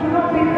Thank you.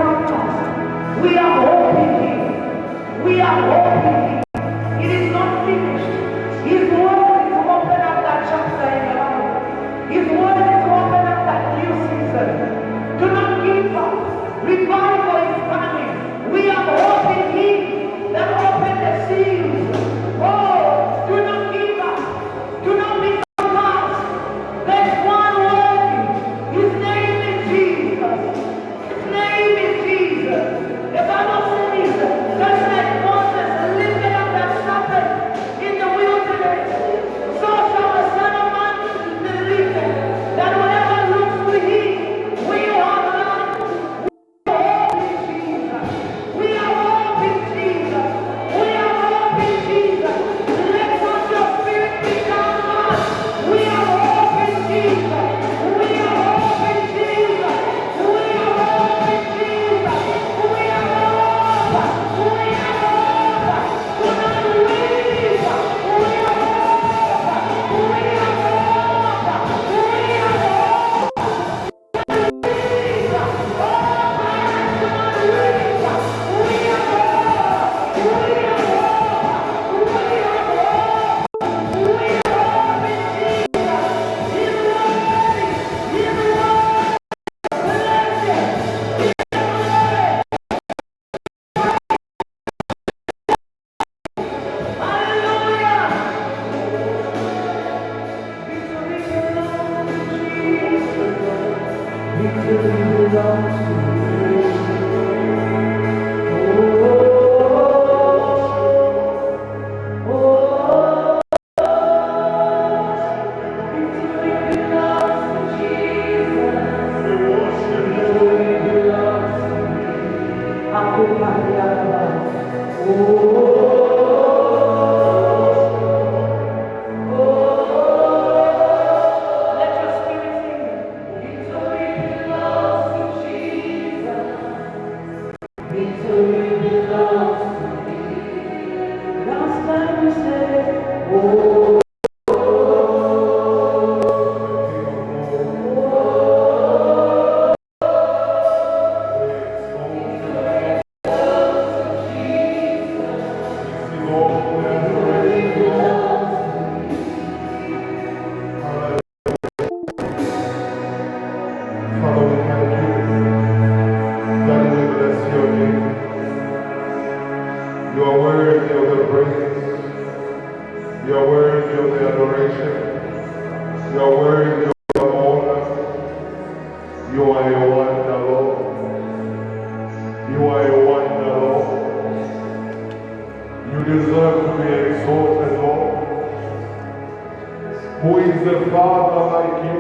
is a father like you?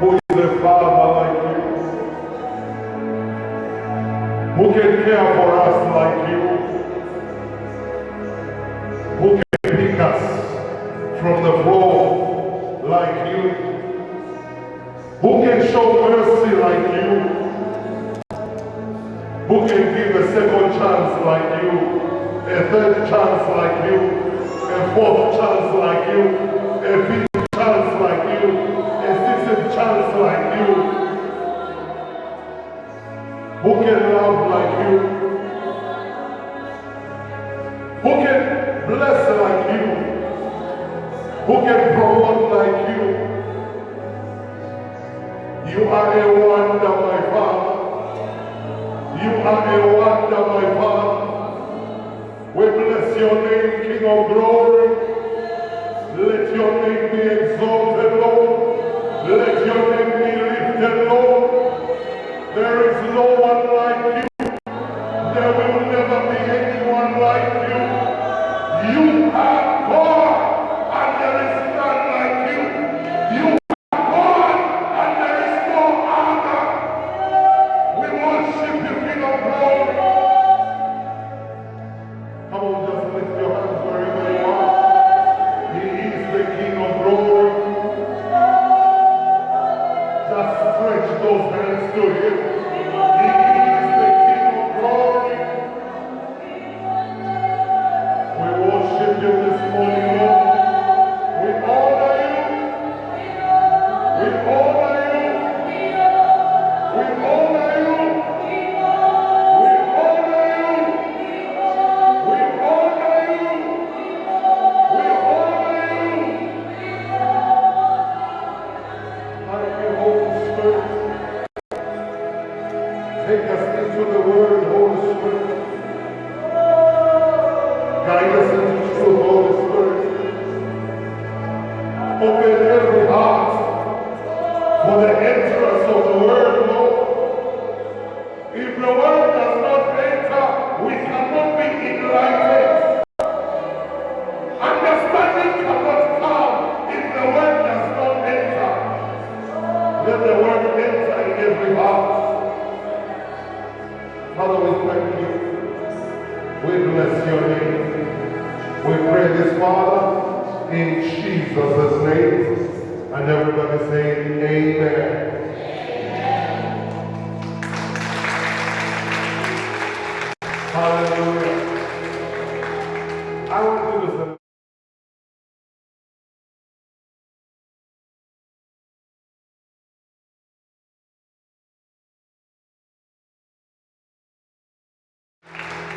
Who is a father like you? Who can care for us like you? Who can pick us from the floor like you? Who can show mercy like you? Who can give a second chance like you? A third chance like you? a poor chance like you,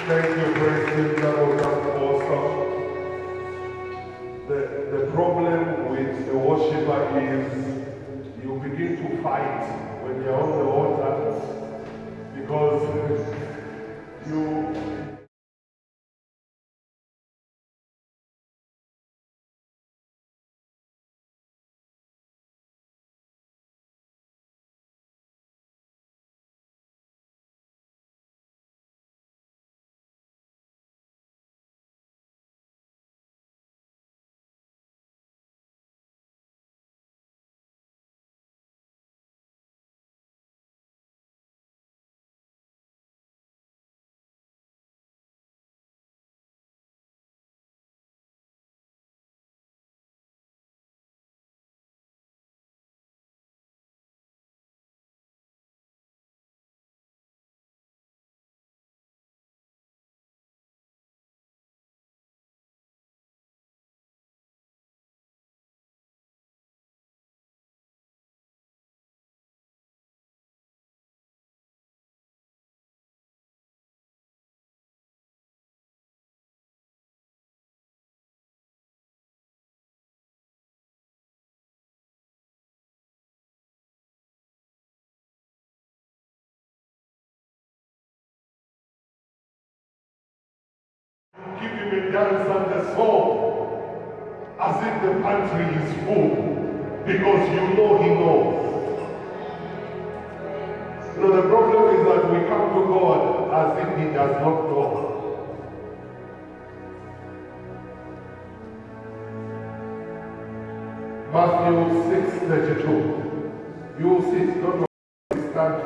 Thank you, praise The, the problem with the worshiper is you begin to fight when you're on the altar because you give him dance and the song as if the pantry is full because you know he knows. You know, the problem is that we come to God as if he does not know. Matthew 6 32. You will see, don't stand.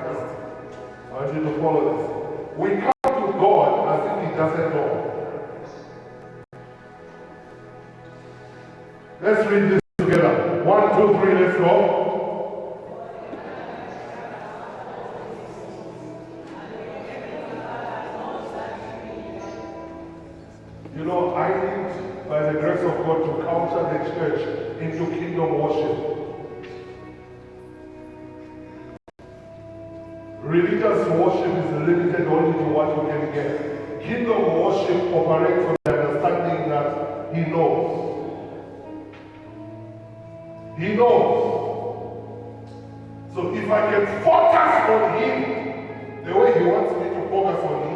I want you to follow this. We come Let's read this together. One, two, three, let's go. You know, I need, by the grace of God, to counter the church into kingdom worship. Religious worship is limited only to what you can get. Kingdom worship operates on the understanding that He knows. He knows. So if I can focus on Him the way He wants me to focus on Him,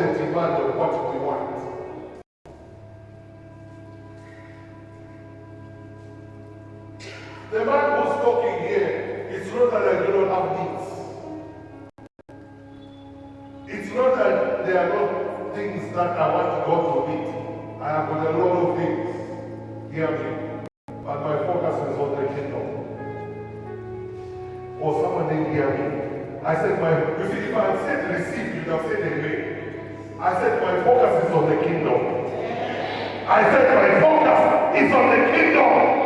demand what we want. The man who's talking here, it's not that I do not have needs. It's not that there are not things that I want God to meet. I have got a lot of things. Hear me. But my focus is on the kingdom. Or someone didn't hear me. I said my you see if I had said receive, you'd have said amen. I said my focus is on the kingdom. I said my focus is on the kingdom.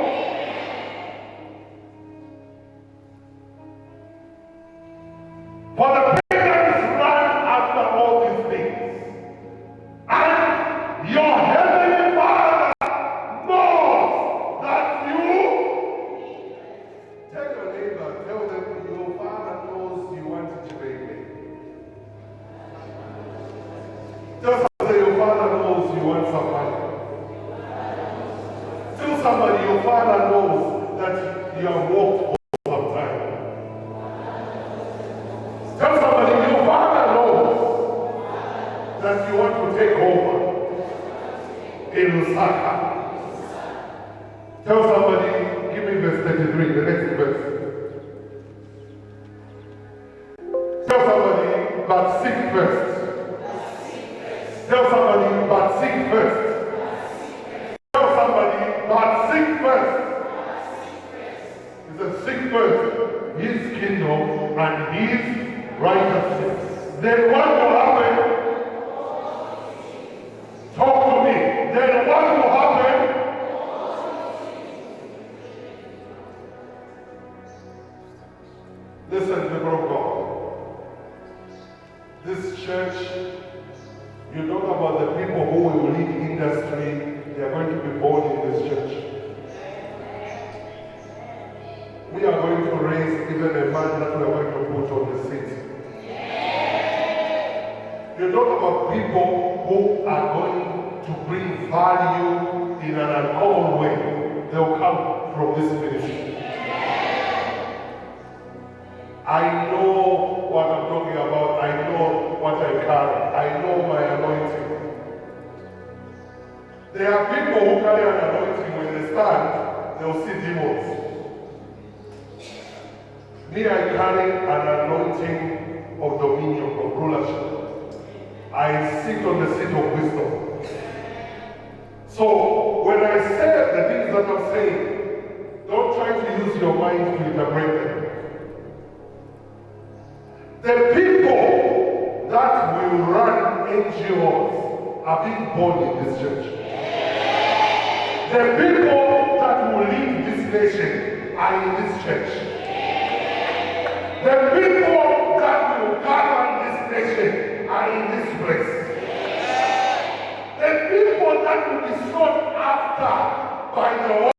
By the word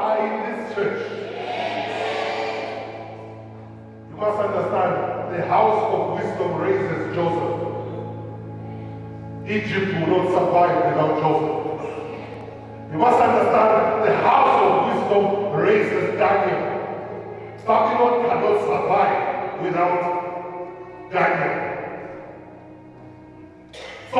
I in this church. You must understand, the house of wisdom raises Joseph. Egypt will not survive without Joseph. You must understand, the house of wisdom raises Daniel. Babylon cannot survive without Daniel. So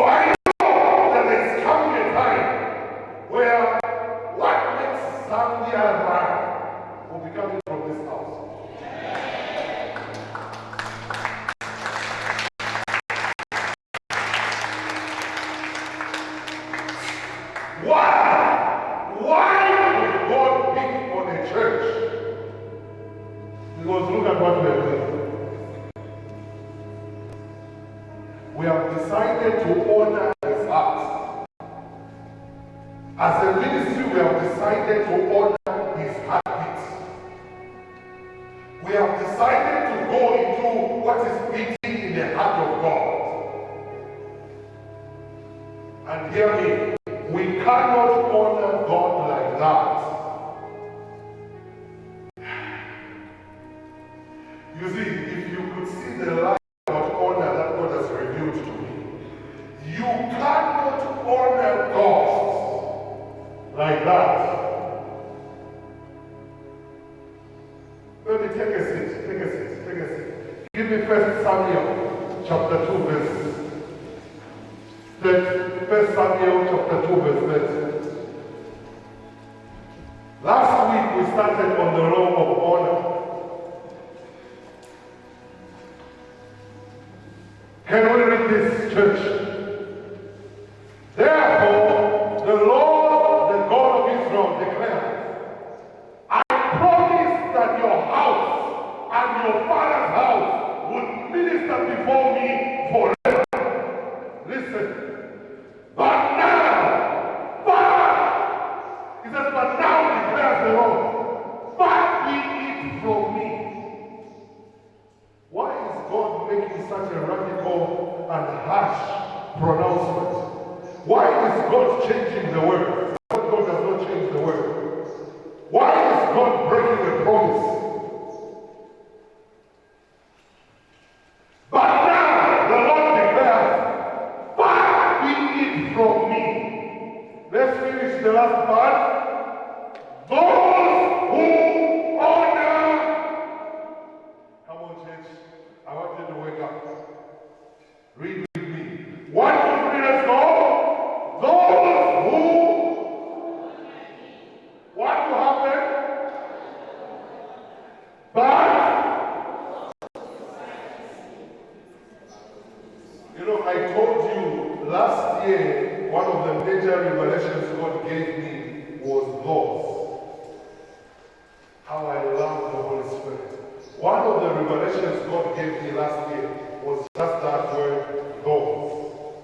revelations God gave me last year was just that word, though.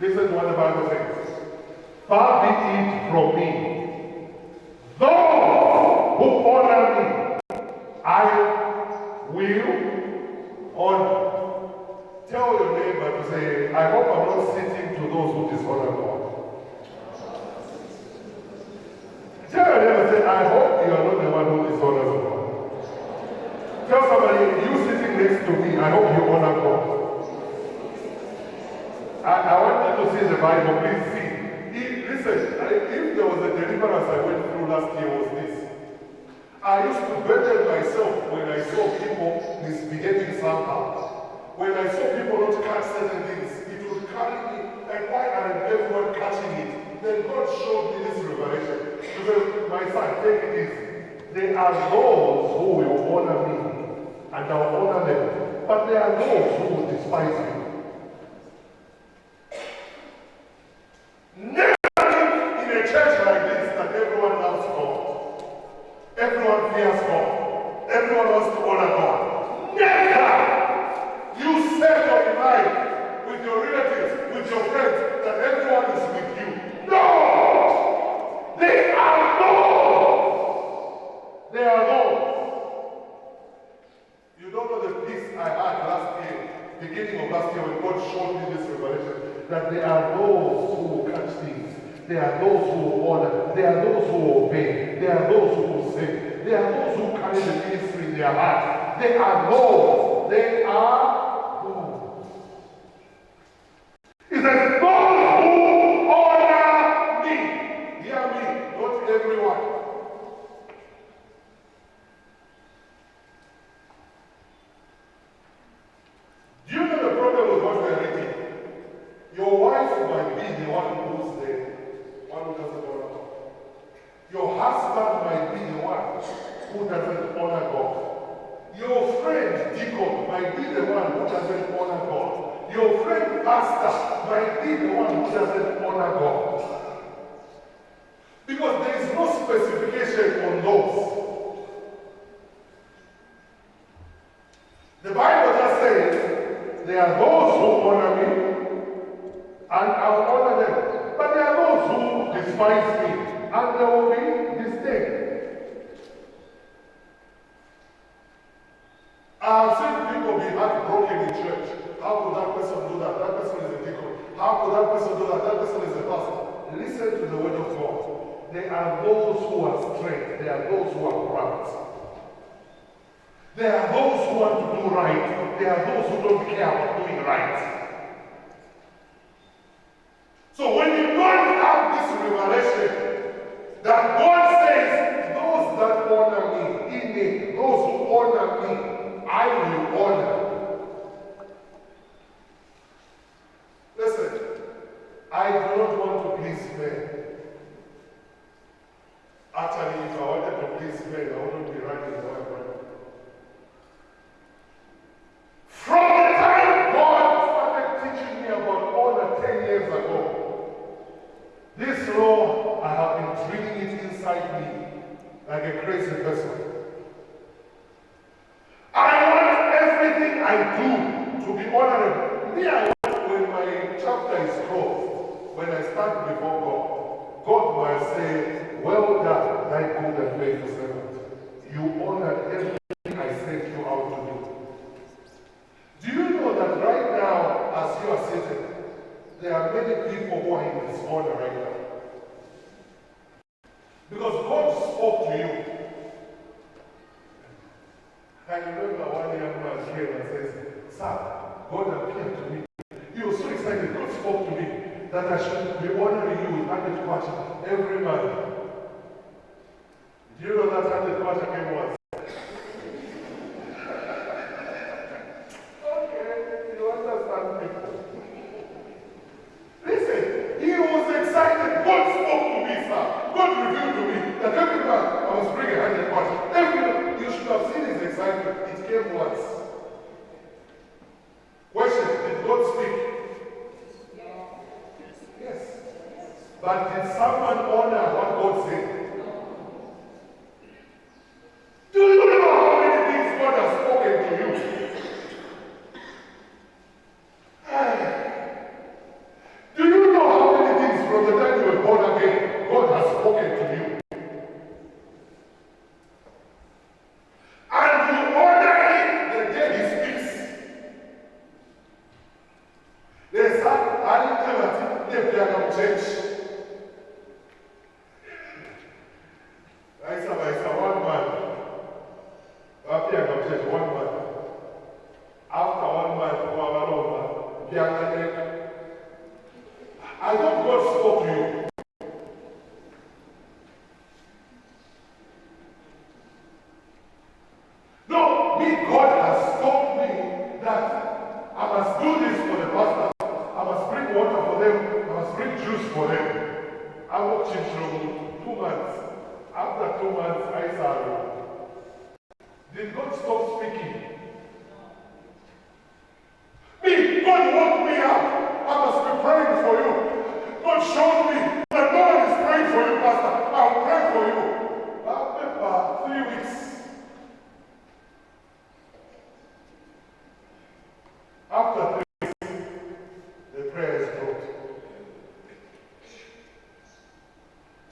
Listen to what the Bible says. Far be it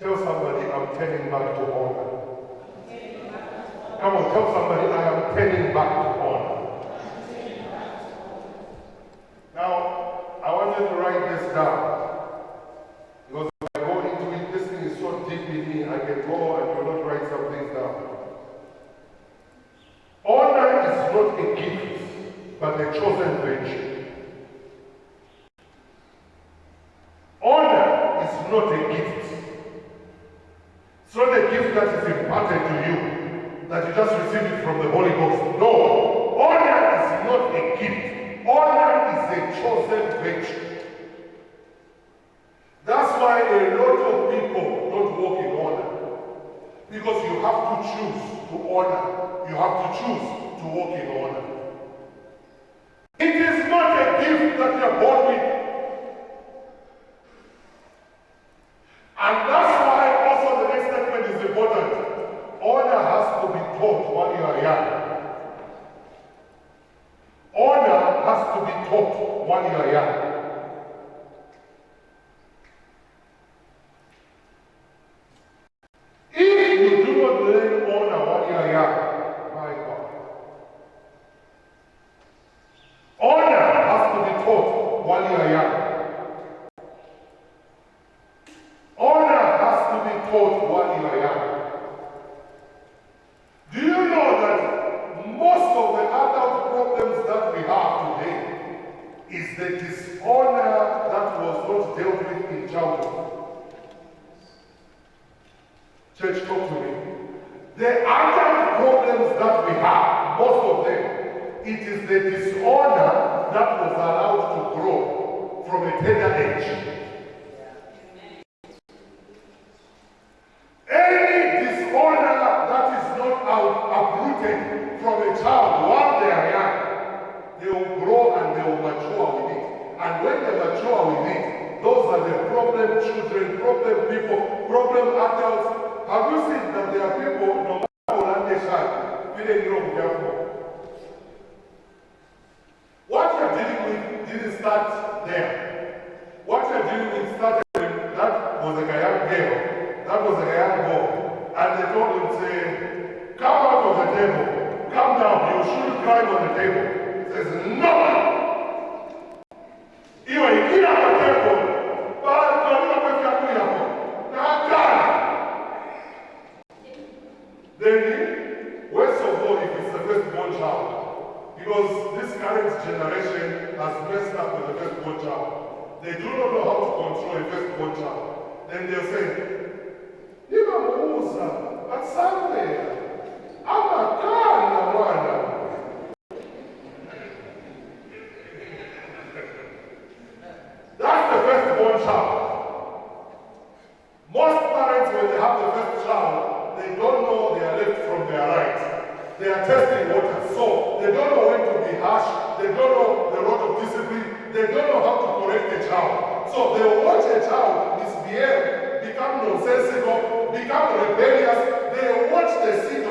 Tell somebody I'm turning back to honor. Come on, tell somebody I am turning back to honor. Now, I want you to write this down. Most parents, when they have the first child, they don't know their left from their right. They are testing waters. So they don't know when to be harsh. They don't know the road of discipline. They don't know how to correct a child. So they watch a child misbehave, become nonsensical, become rebellious. They watch the sin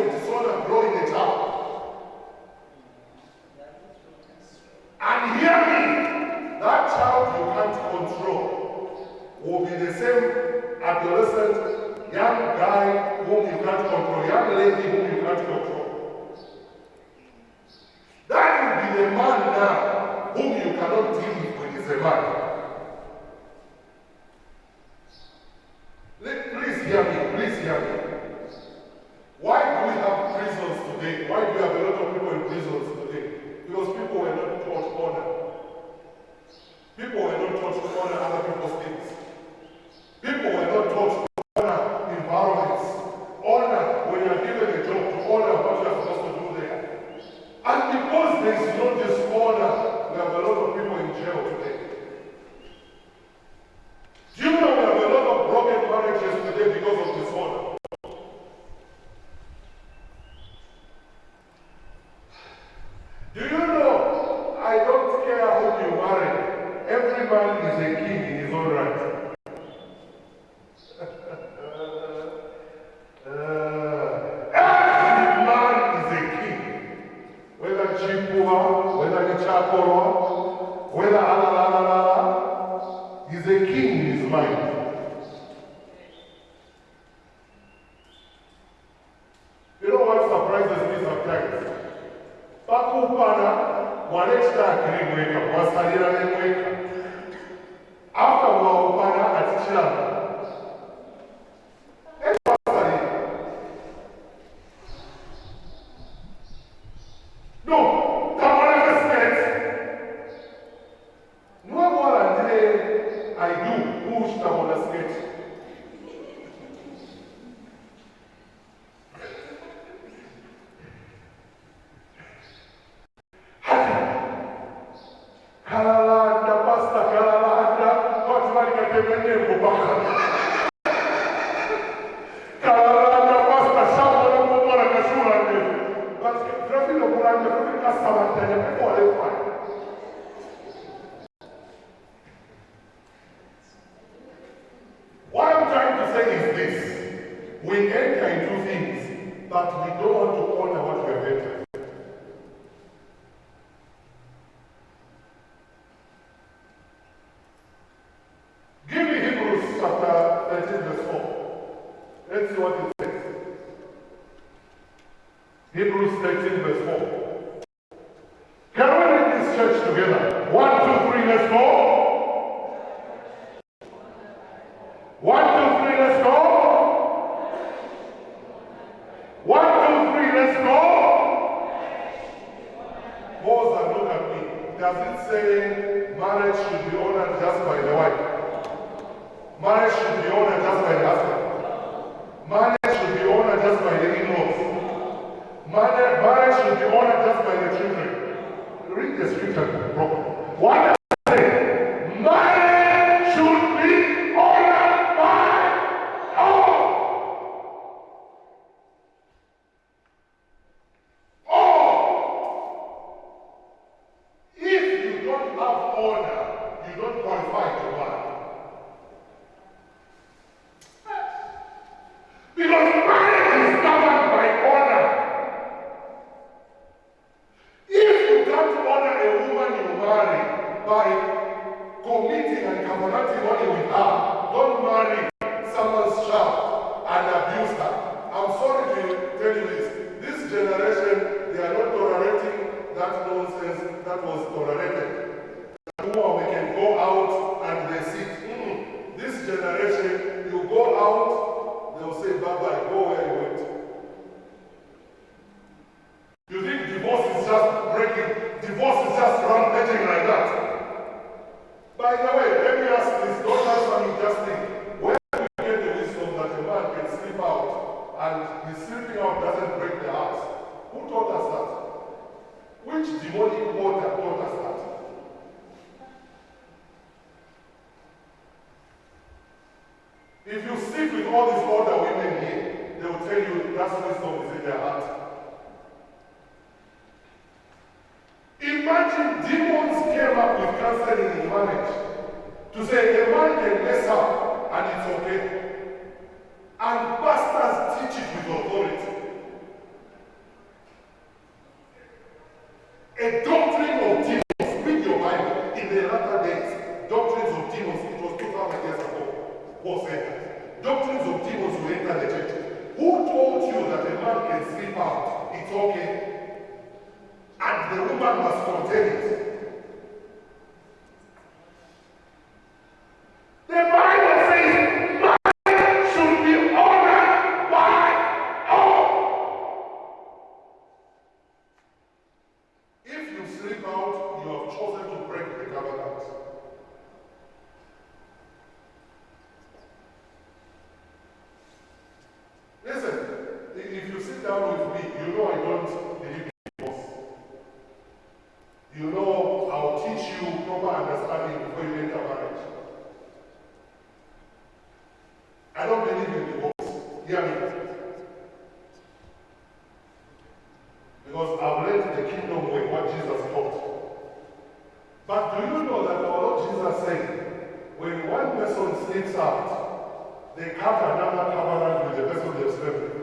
they cut another covenant with the person they slept with.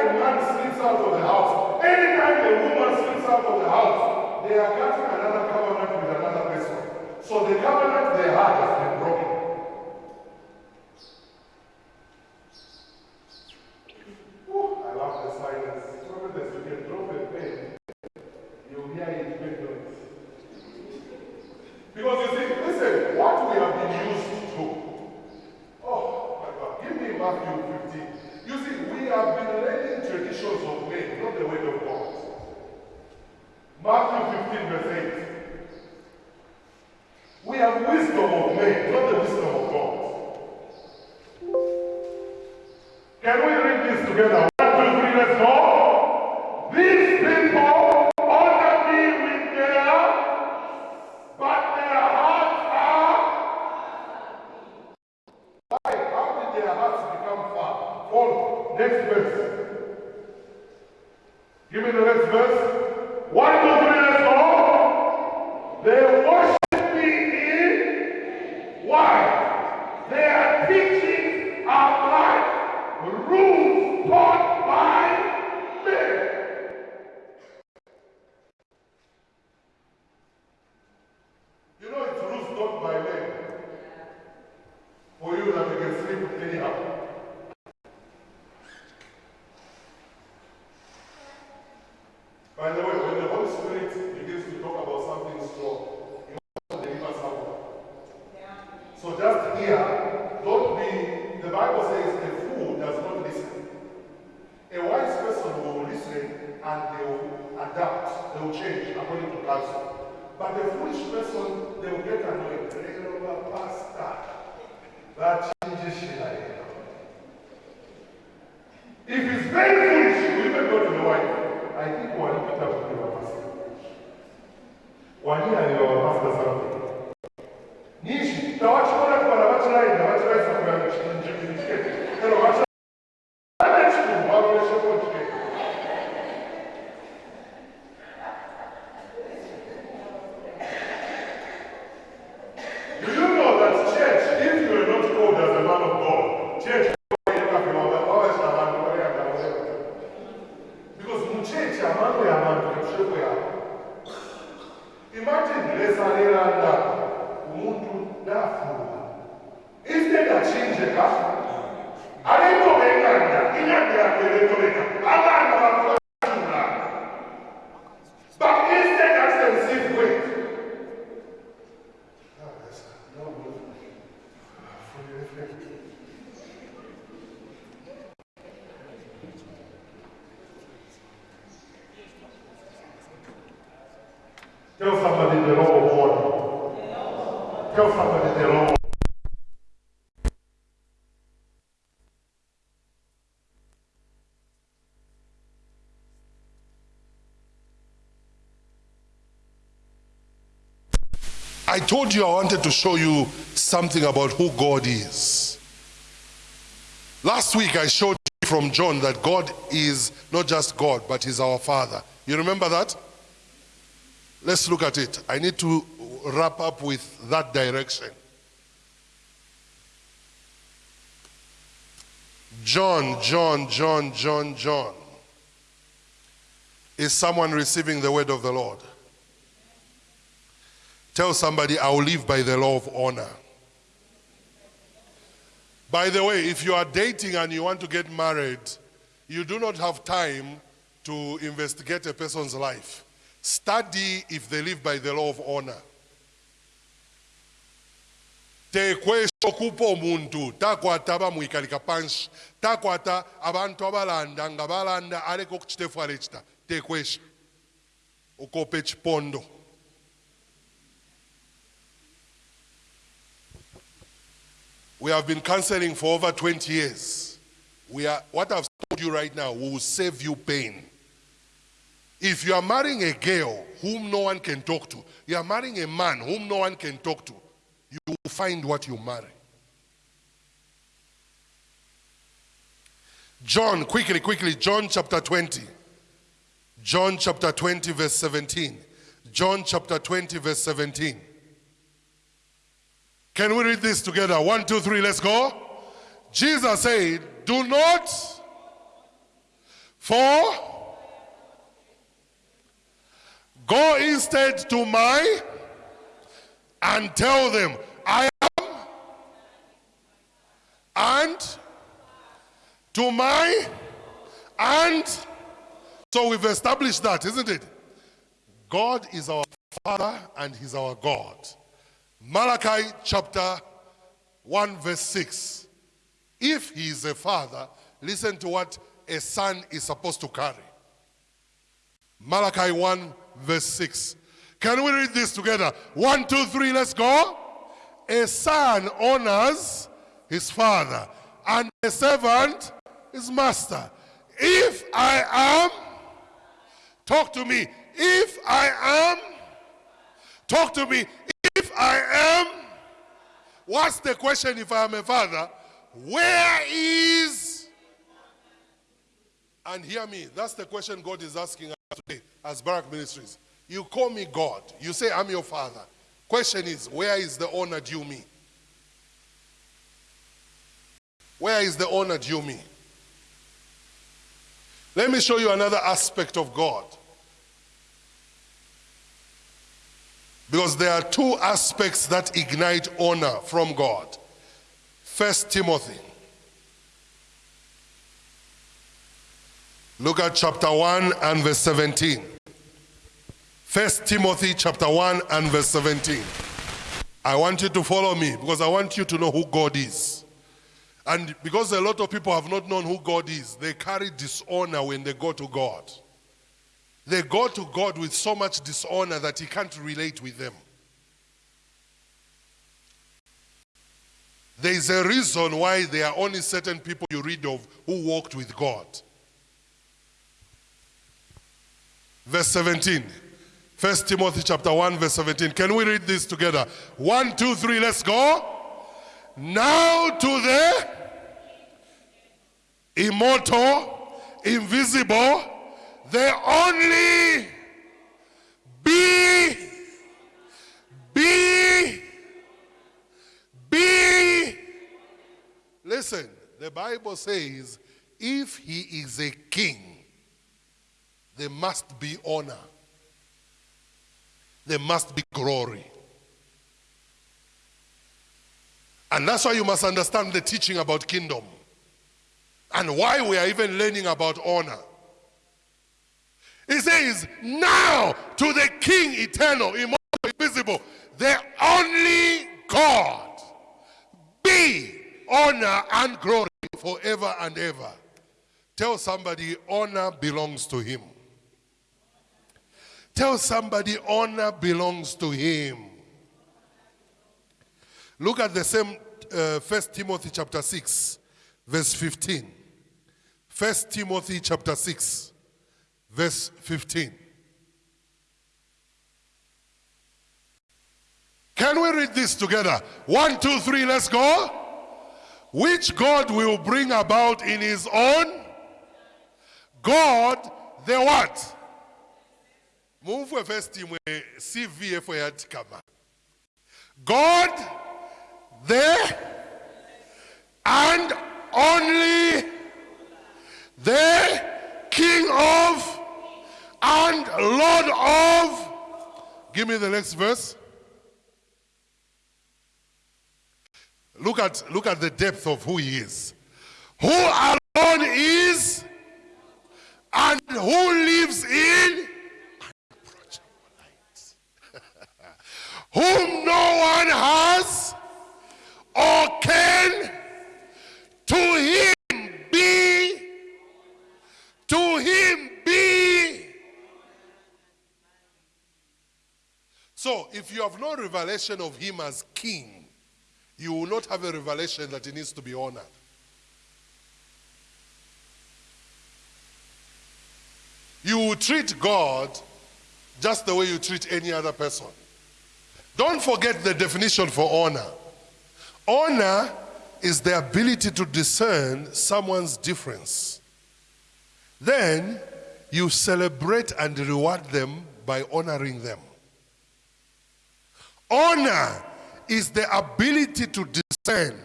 A man slips out of the house, anytime a woman slips out of the house, they are cutting another covenant. Order. Tell somebody the law. I told you I wanted to show you something about who God is. Last week I showed you from John that God is not just God, but He's our Father. You remember that? Let's look at it. I need to wrap up with that direction. John, John, John, John, John. Is someone receiving the word of the Lord? Tell somebody, I will live by the law of honor. By the way, if you are dating and you want to get married, you do not have time to investigate a person's life. Study if they live by the law of honor. Takwata bamwikalika panshi takwata abantu abalanda We have been counseling for over 20 years. We are, what I've told you right now will save you pain. If you are marrying a girl whom no one can talk to, you are marrying a man whom no one can talk to, you will find what you marry. John, quickly, quickly, John chapter 20. John chapter 20, verse 17. John chapter 20, verse 17. Can we read this together? One, two, three, let's go. Jesus said, Do not for go instead to my and tell them, I am and to my and so we've established that, isn't it? God is our Father and He's our God. Malachi chapter 1, verse 6. If he is a father, listen to what a son is supposed to carry. Malachi 1, verse 6. Can we read this together? One, two, three, let's go. A son honors his father, and a servant his master. If I am, talk to me. If I am, talk to me. If I am, what's the question if I am a father? Where is, and hear me, that's the question God is asking us today as Barak Ministries. You call me God. You say, I'm your father. Question is, where is the honor due me? Where is the honor due me? Let me show you another aspect of God. Because there are two aspects that ignite honor from God. First Timothy. Look at chapter 1 and verse 17. First Timothy chapter 1 and verse 17. I want you to follow me because I want you to know who God is. And because a lot of people have not known who God is, they carry dishonor when they go to God. They go to God with so much dishonor that He can't relate with them. There is a reason why there are only certain people you read of who walked with God. Verse 17. First Timothy chapter 1, verse 17. Can we read this together? One, two, three, let's go. Now to the immortal, invisible, the only be, be, be. Listen, the Bible says if he is a king, there must be honor, there must be glory. And that's why you must understand the teaching about kingdom and why we are even learning about honor. He says, Now to the King eternal, immortal, invisible, the only God, be honor and glory forever and ever. Tell somebody, honor belongs to him. Tell somebody, honor belongs to him. Look at the same uh, 1 Timothy chapter 6, verse 15. 1 Timothy chapter 6, verse 15. Can we read this together? One, two, three, let's go. Which God will bring about in his own? God, the what? Move for first team CV for yatikama. God, the and only the King of and Lord of. Give me the next verse. Look at, look at the depth of who he is. Who alone is and who lives in unapproachable light. Whom no one has or can to him be to him be so if you have no revelation of him as king you will not have a revelation that he needs to be honored. You will treat God just the way you treat any other person. Don't forget the definition for honor. Honor is the ability to discern someone's difference. Then you celebrate and reward them by honoring them. Honor is the ability to discern.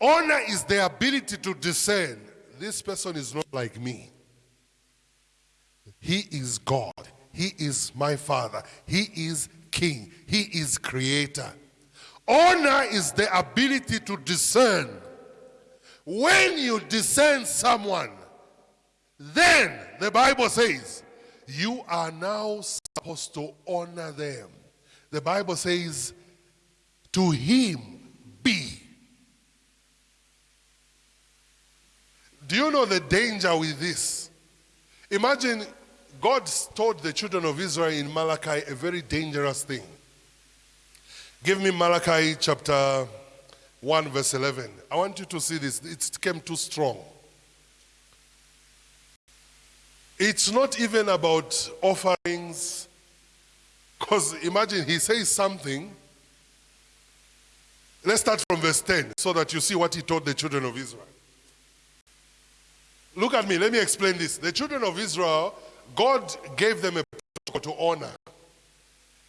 Honor is the ability to discern. This person is not like me. He is God. He is my father. He is king. He is creator. Honor is the ability to discern. When you discern someone, then the Bible says you are now supposed to honor them. The Bible says to him be. Do you know the danger with this? Imagine God told the children of Israel in Malachi a very dangerous thing. Give me Malachi chapter 1, verse 11. I want you to see this. It came too strong. It's not even about offerings. Because imagine he says something. Let's start from verse 10 so that you see what he taught the children of Israel. Look at me, let me explain this. The children of Israel, God gave them a protocol to honor.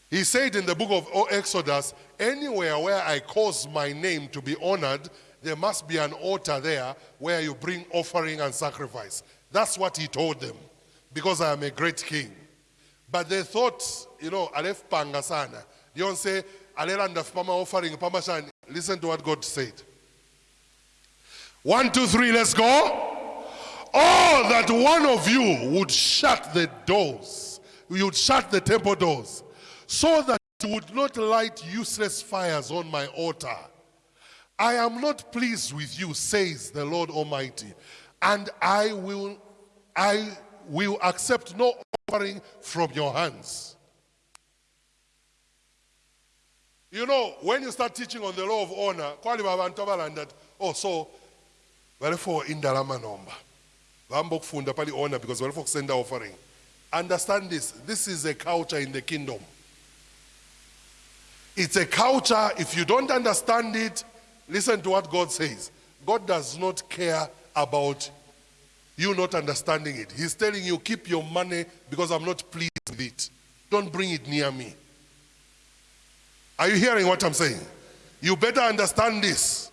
He said in the book of Exodus, anywhere where I cause my name to be honored, there must be an altar there where you bring offering and sacrifice. That's what he told them, because I am a great king. But they thought, you know, alef pangasana. You don't say, alela ndafpama offering, pamashan. Listen to what God said. One, two, three, let's go. Oh, that one of you would shut the doors, you would shut the temple doors, so that you would not light useless fires on my altar. I am not pleased with you, says the Lord Almighty, and I will, I will accept no offering from your hands. You know, when you start teaching on the law of honor, oh so balifo indalama. Because balifo send offering. Understand this. This is a culture in the kingdom. It's a culture. If you don't understand it, listen to what God says. God does not care about you not understanding it. He's telling you, keep your money because I'm not pleased with it. Don't bring it near me. Are you hearing what I'm saying? You better understand this.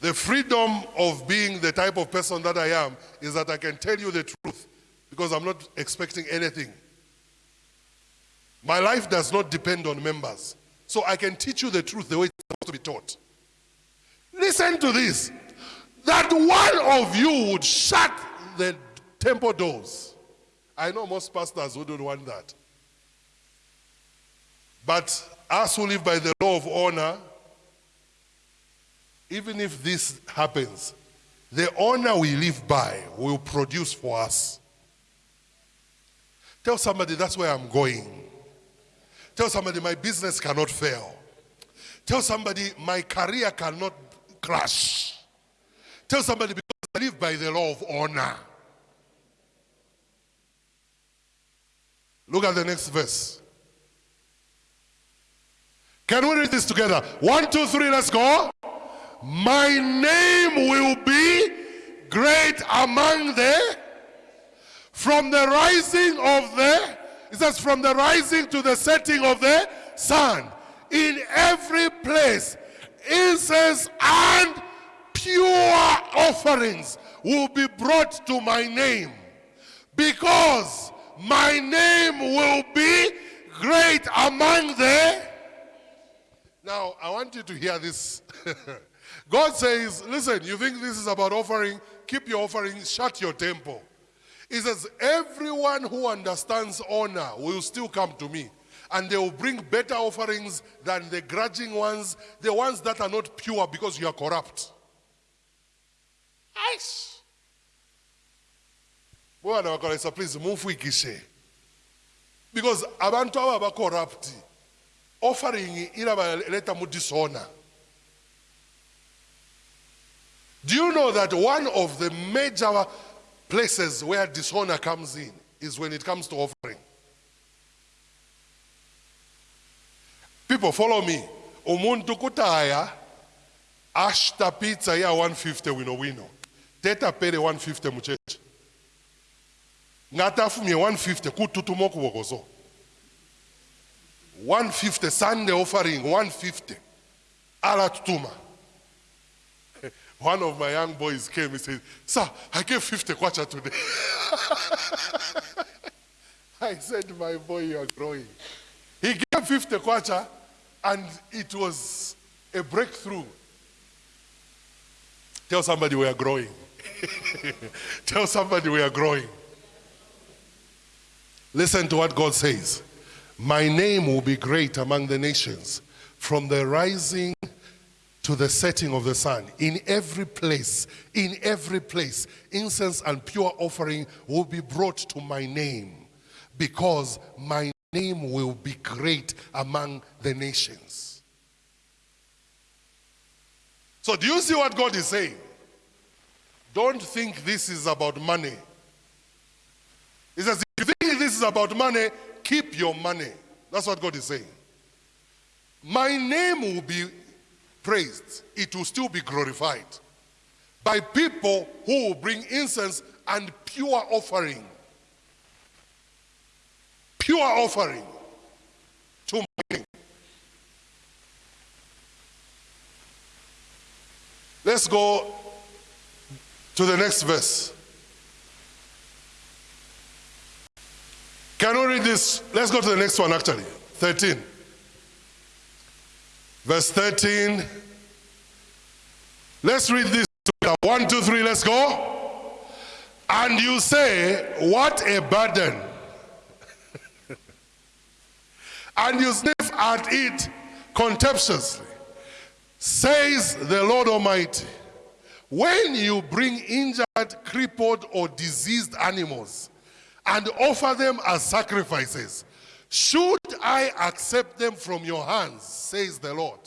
The freedom of being the type of person that I am is that I can tell you the truth because I'm not expecting anything. My life does not depend on members. So I can teach you the truth the way it's supposed to be taught. Listen to this. That one of you would shut the temple doors. I know most pastors wouldn't want that. But us who live by the law of honor, even if this happens, the honor we live by will produce for us. Tell somebody that's where I'm going. Tell somebody my business cannot fail. Tell somebody my career cannot crash. Tell somebody because I live by the law of honor. Look at the next verse. Can we read this together? One, two, three, let's go. My name will be great among the, from the rising of the, it says from the rising to the setting of the sun. In every place, incense and pure offerings will be brought to my name because my name will be great among the now, I want you to hear this. God says, listen, you think this is about offering? Keep your offering, shut your temple. He says, everyone who understands honor will still come to me. And they will bring better offerings than the grudging ones, the ones that are not pure because you are corrupt. Wakalesa please mumfuikishe. Because abantu aba corrupt offering irabaleta mu dishonor. Do you know that one of the major places where dishonor comes in is when it comes to offering? People follow me. Umuntu kutaya ashta pizza ya 150 wino wino. Teta pere 150 mucheche. Ngata fumye 150 kututumo kubogozo. 150 Sunday offering 150 ala tutuma one of my young boys came he said sir i gave 50 kwacha today. I said my boy you are growing. He gave 50 kwacha and it was a breakthrough. Tell somebody we are growing. Tell somebody we are growing. Listen to what god says. My name will be great among the nations, from the rising to the setting of the sun. In every place, in every place, incense and pure offering will be brought to my name, because my name will be great among the nations. So, do you see what God is saying? Don't think this is about money. He says, if you think this is about money, keep your money. That's what God is saying. My name will be praised, it will still be glorified by people who will bring incense and pure offering. Pure offering to my king. Let's go to the next verse. Can we read this? Let's go to the next one actually. 13. Verse 13. Let's read this. together. One, two, three, let's go. And you say, What a burden. and you sniff at it contemptuously, says the Lord Almighty. When you bring injured, crippled, or diseased animals and offer them as sacrifices, should I accept them from your hands, says the Lord?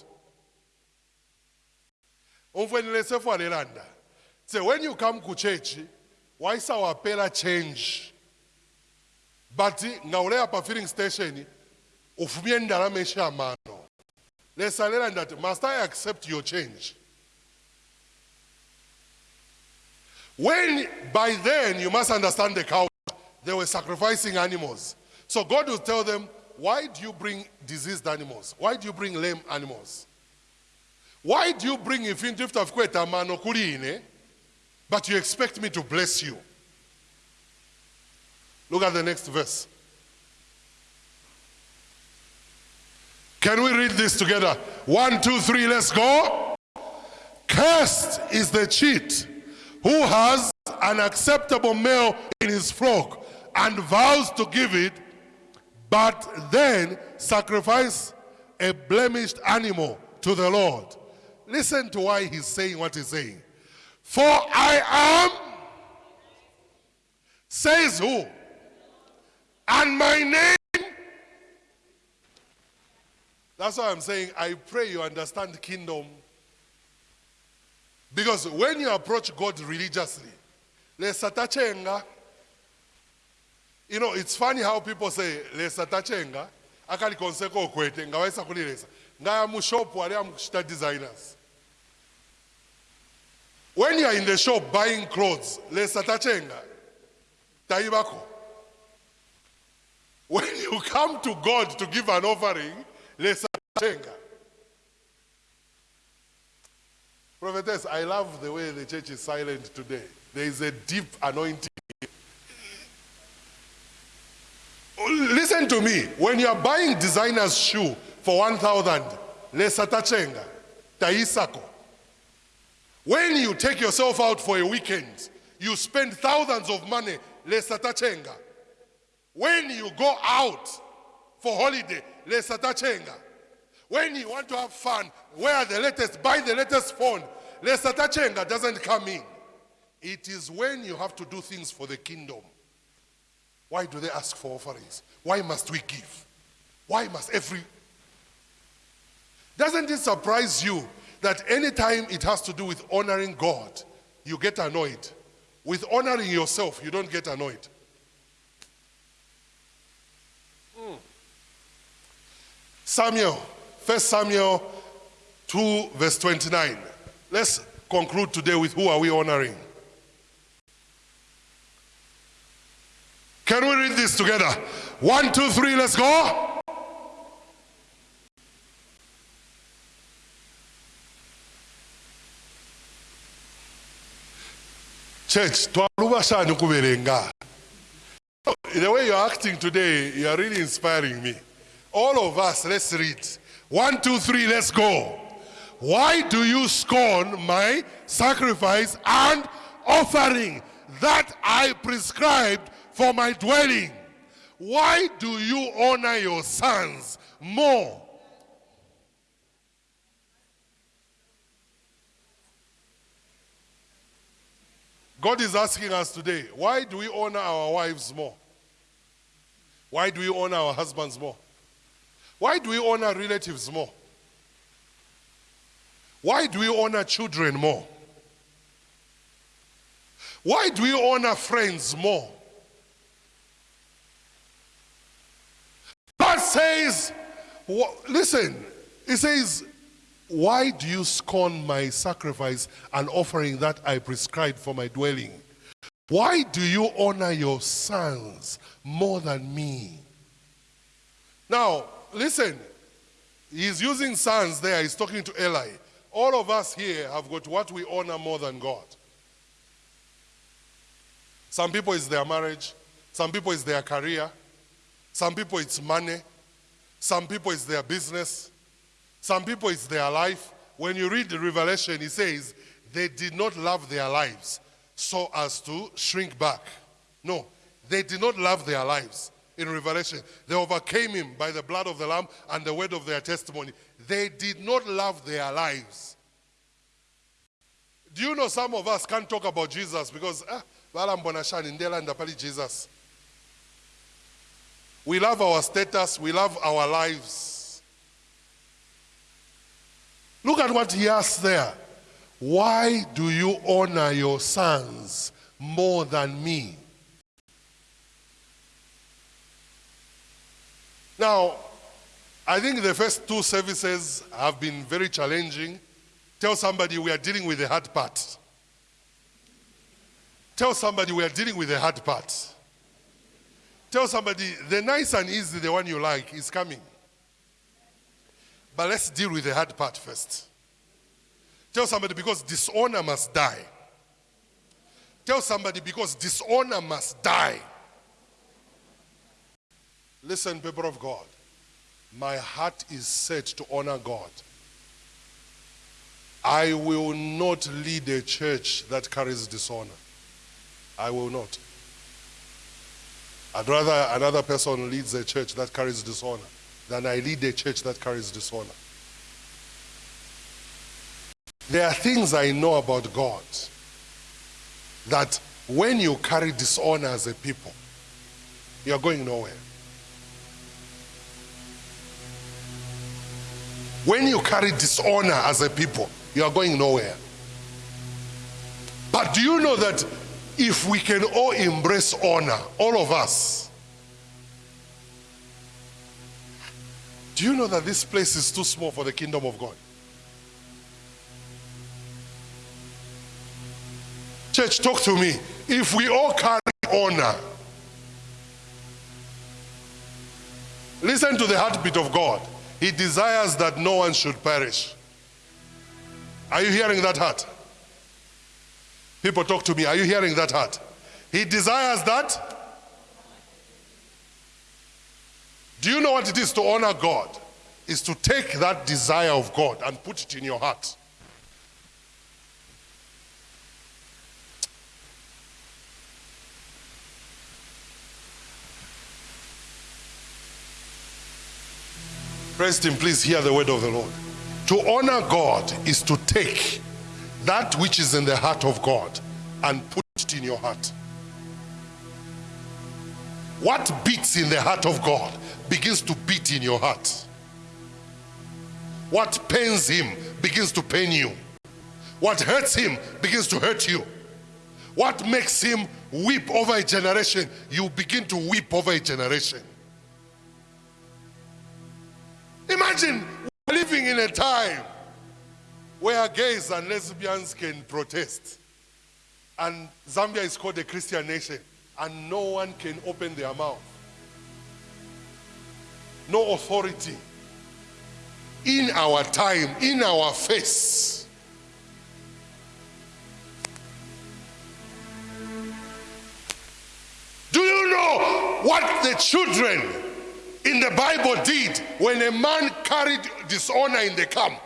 say when you come to church waisawapela change? But ngawuleya pa filling station ufumye ndalama eshamano lesalela ndati must i accept your change? When by then you must understand the cow they were sacrificing animals so god will tell them why do you bring diseased animals why do you bring lame animals why do you bring ifintu ifutafukweta mano kuline, but you expect me to bless you? Look at the next verse. Can we read this together? One, two, three, let's go. Cursed is the cheat who has an acceptable male in his flock and vows to give it, but then sacrifice a blemished animal to the Lord. Listen to why he's saying what he's saying. For I am, says who? And my name. That's why I'm saying I pray you understand kingdom. Because when you approach God religiously, lesatachenga. You know, it's funny how people say lesatachenga akali konseko kwete ngawaisa kulilesa ngaya mushopu ali amukushita designers when you are in the shop buying clothes, lesatachenga, taibako. When you come to God to give an offering, lesatachenga. Prophetess, I love the way the church is silent today. There is a deep anointing. Listen to me. When you are buying designer's shoe for 1,000, lesatachenga, taisako. When you take yourself out for a weekend, you spend thousands of money, lesatachenga. When you go out for holiday, lesatachenga. When you want to have fun, wear the latest, buy the latest phone, lesatachenga doesn't come in. It is when you have to do things for the kingdom. Why do they ask for offerings? Why must we give? Why must every... Doesn't it surprise you that anytime it has to do with honoring God, you get annoyed. With honoring yourself, you don't get annoyed. Mm. Samuel, 1 Samuel 2, verse 29. Let's conclude today with who are we honoring? Can we read this together? One, two, three, let's go. Church. The way you're acting today, you are really inspiring me. All of us, let's read. One, two, three, let's go. Why do you scorn my sacrifice and offering that I prescribed for my dwelling? Why do you honor your sons more God is asking us today, why do we honor our wives more? Why do we honor our husbands more? Why do we honor relatives more? Why do we honor children more? Why do we honor friends more? God says, listen, He says, why do you scorn my sacrifice and offering that I prescribed for my dwelling? Why do you honor your sons more than me? Now, listen, he's using sons there, he's talking to Eli. All of us here have got what we honor more than God. Some people it's their marriage, some people it's their career, some people it's money, some people it's their business, some people, it's their life. When you read the Revelation, he says, they did not love their lives so as to shrink back. No, they did not love their lives. In Revelation, they overcame him by the blood of the Lamb and the word of their testimony. They did not love their lives. Do you know some of us can't talk about Jesus because ah, balambona shani ndela ndapali Jesus. We love our status, we love our lives. Look at what he asks there. Why do you honor your sons more than me? Now, I think the first two services have been very challenging. Tell somebody we are dealing with the hard part. Tell somebody we are dealing with the hard part. Tell somebody the nice and easy, the one you like, is coming. But let's deal with the hard part first. Tell somebody because dishonor must die. Tell somebody because dishonor must die. Listen, people of God. My heart is set to honor God. I will not lead a church that carries dishonor. I will not. I'd rather another person leads a church that carries dishonor than I lead a church that carries dishonor. There are things I know about God that when you carry dishonor as a people, you're going nowhere. When you carry dishonor as a people, you are going nowhere. But do you know that if we can all embrace honor, all of us, do you know that this place is too small for the kingdom of God? Church, talk to me. If we all carry honor, listen to the heartbeat of God. He desires that no one should perish. Are you hearing that heart? People talk to me. Are you hearing that heart? He desires that. Do you know what it is to honor God? Is to take that desire of God and put it in your heart. Preston, please hear the word of the Lord. To honor God is to take that which is in the heart of God and put it in your heart. What beats in the heart of God begins to beat in your heart. What pains him begins to pain you. What hurts him begins to hurt you. What makes him weep over a generation, you begin to weep over a generation. Imagine living in a time where gays and lesbians can protest. And Zambia is called a Christian nation, and no one can open their mouth. No authority. In our time, in our face. Do you know what the children in the Bible did when a man carried dishonor in the camp?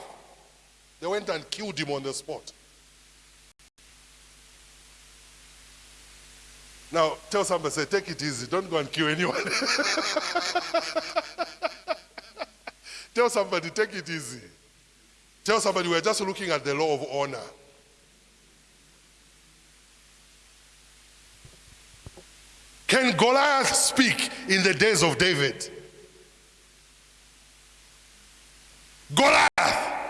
They went and killed him on the spot. Now, tell somebody, say, take it easy. Don't go and kill anyone. tell somebody, take it easy. Tell somebody, we're just looking at the law of honor. Can Goliath speak in the days of David? Goliath.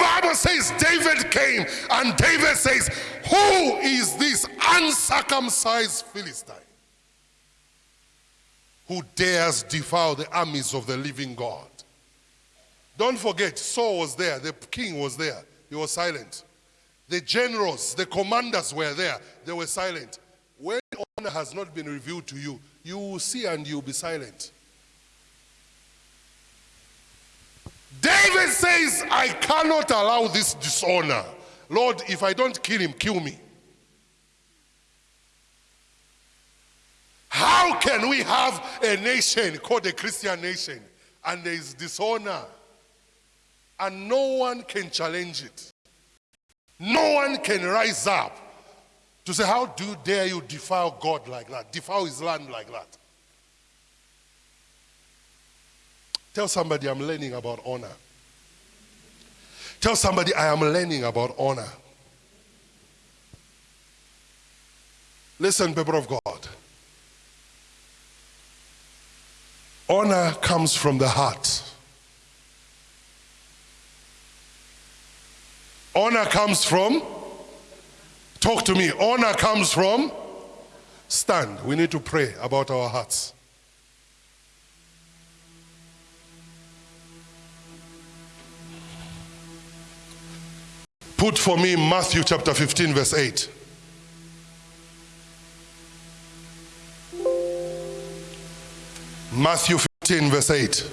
Bible says David came, and David says, Who is this uncircumcised Philistine who dares defile the armies of the living God? Don't forget, Saul was there, the king was there, he was silent. The generals, the commanders were there, they were silent. When honor has not been revealed to you, you will see and you'll be silent. David says, I cannot allow this dishonor. Lord, if I don't kill him, kill me. How can we have a nation called a Christian nation and there is dishonor and no one can challenge it. No one can rise up to say, How do you dare you defile God like that? Defile his land like that. Tell somebody I'm learning about honor. Tell somebody I am learning about honor. Listen, people of God. Honor comes from the heart. Honor comes from, talk to me. Honor comes from, stand. We need to pray about our hearts. Put for me Matthew chapter 15, verse 8. Matthew 15, verse 8.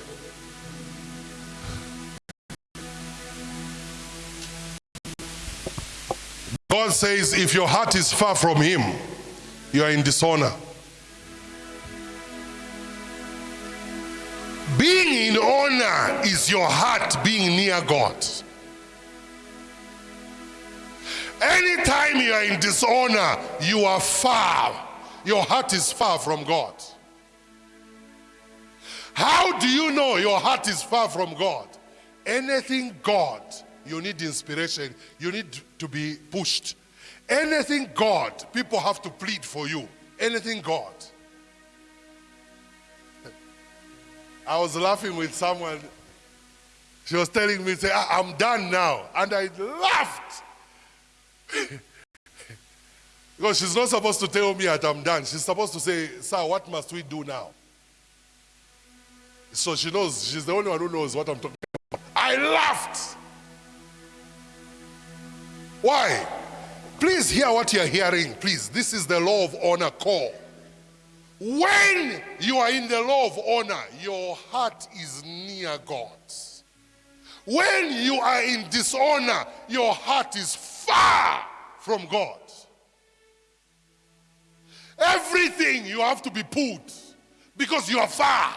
God says, if your heart is far from Him, you are in dishonor. Being in honor is your heart being near God. Anytime you are in dishonor, you are far. Your heart is far from God. How do you know your heart is far from God? Anything God, you need inspiration, you need to be pushed. Anything God, people have to plead for you. Anything God. I was laughing with someone. She was telling me, say, "Ah, I'm done now. And I laughed. Because she's not supposed to tell me that I'm done. She's supposed to say, Sir, what must we do now? So she knows, she's the only one who knows what I'm talking about. I laughed. Why? Please hear what you're hearing. Please, this is the law of honor call. When you are in the law of honor, your heart is near God. When you are in dishonor, your heart is far from God. Everything you have to be put because you are far.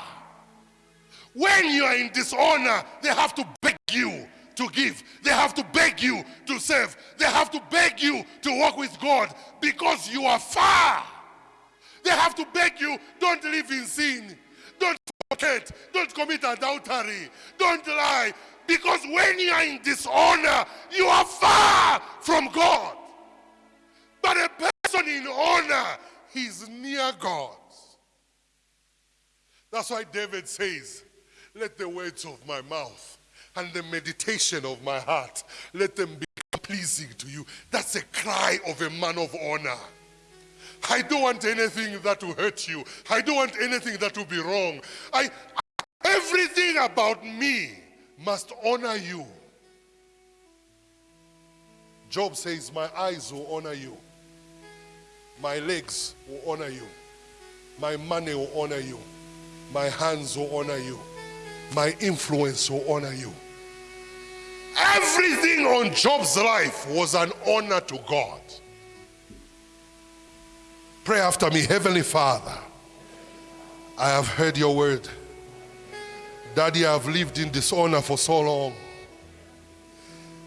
When you are in dishonor, they have to beg you to give. They have to beg you to serve. They have to beg you to walk with God because you are far. They have to beg you, don't live in sin. Don't forget. Don't commit adultery. Don't lie. Because when you are in dishonor, you are far from God. But a person in honor, he's near God. That's why David says, let the words of my mouth and the meditation of my heart, let them be pleasing to you. That's a cry of a man of honor. I don't want anything that will hurt you. I don't want anything that will be wrong. I, everything about me must honor you. Job says, My eyes will honor you, my legs will honor you, my money will honor you, my hands will honor you, my influence will honor you. Everything on Job's life was an honor to God. Pray after me, Heavenly Father. I have heard your word. Daddy, I have lived in dishonor for so long,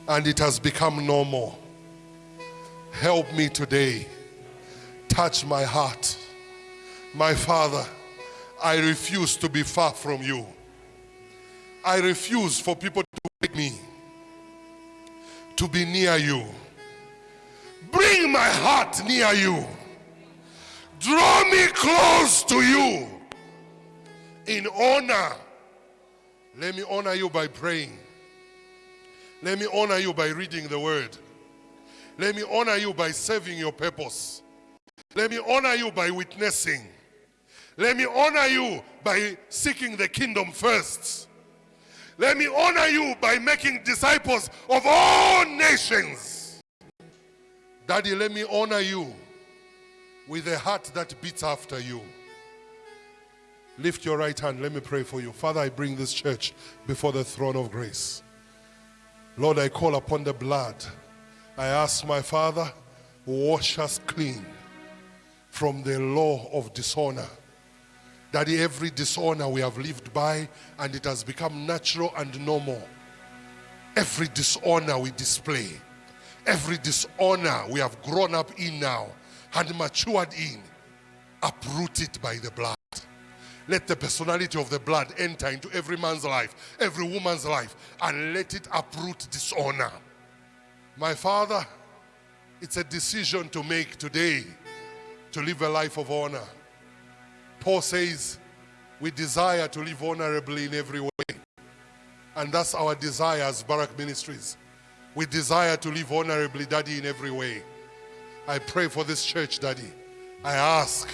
and it has become normal. Help me today. Touch my heart. My Father, I refuse to be far from you. I refuse for people to make me to be near you. Bring my heart near you. Draw me close to you in honor. Let me honor you by praying. Let me honor you by reading the word. Let me honor you by serving your purpose. Let me honor you by witnessing. Let me honor you by seeking the kingdom first. Let me honor you by making disciples of all nations. Daddy, let me honor you with a heart that beats after you. Lift your right hand. Let me pray for you. Father, I bring this church before the throne of grace. Lord, I call upon the blood. I ask my Father, wash us clean from the law of dishonor. That every dishonor we have lived by and it has become natural and normal. Every dishonor we display, every dishonor we have grown up in now and matured in, uproot it by the blood. Let the personality of the blood enter into every man's life, every woman's life, and let it uproot dishonor. My Father, it's a decision to make today to live a life of honor. Paul says, we desire to live honorably in every way. And that's our desire as Barak Ministries. We desire to live honorably, Daddy, in every way. I pray for this church, Daddy. I ask,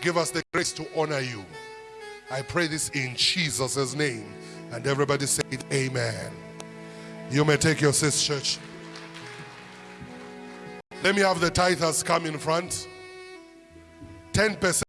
give us the grace to honor you. I pray this in Jesus' name. And everybody say it, Amen. You may take your seats, church. Let me have the tithers come in front. 10%